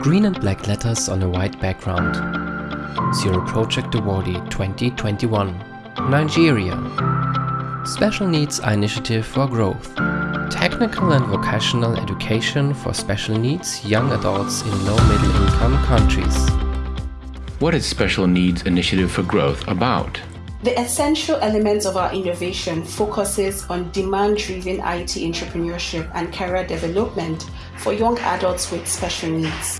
Green and black letters on a white background. Zero Project Awardee 2021. Nigeria. Special Needs Initiative for Growth. Technical and vocational education for special needs young adults in low-middle income countries. What is Special Needs Initiative for Growth about? The essential elements of our innovation focuses on demand-driven IT entrepreneurship and career development for young adults with special needs.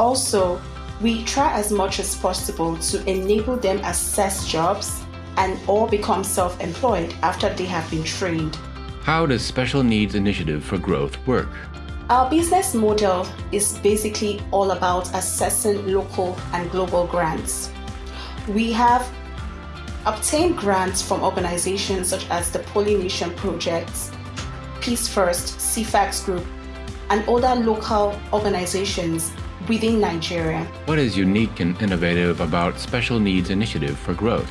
Also, we try as much as possible to enable them access jobs and or become self-employed after they have been trained. How does Special Needs Initiative for Growth work? Our business model is basically all about assessing local and global grants. We have obtained grants from organizations such as the Pollination Project, Peace First, CFAX Group, and other local organizations within Nigeria. What is unique and innovative about Special Needs Initiative for Growth?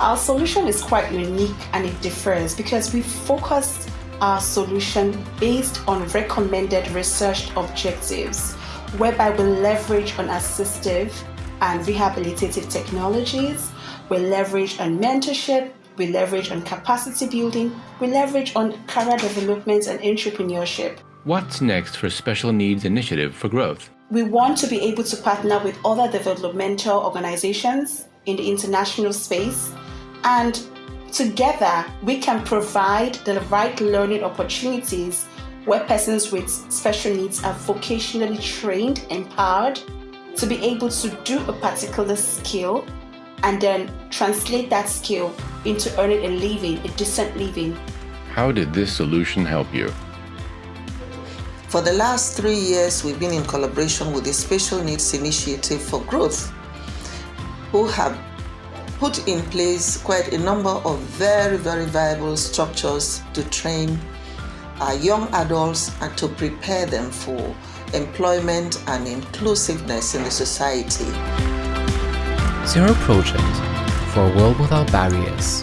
Our solution is quite unique and it differs because we focus our solution based on recommended research objectives, whereby we leverage on assistive and rehabilitative technologies, we leverage on mentorship, we leverage on capacity building, we leverage on career development and entrepreneurship. What's next for Special Needs Initiative for Growth? We want to be able to partner with other developmental organizations in the international space and together we can provide the right learning opportunities where persons with special needs are vocationally trained, empowered to be able to do a particular skill and then translate that skill into earning a living, a decent living. How did this solution help you? For the last three years, we've been in collaboration with the Special Needs Initiative for Growth, who have put in place quite a number of very, very viable structures to train our young adults and to prepare them for employment and inclusiveness in the society. Zero Project for a world without barriers.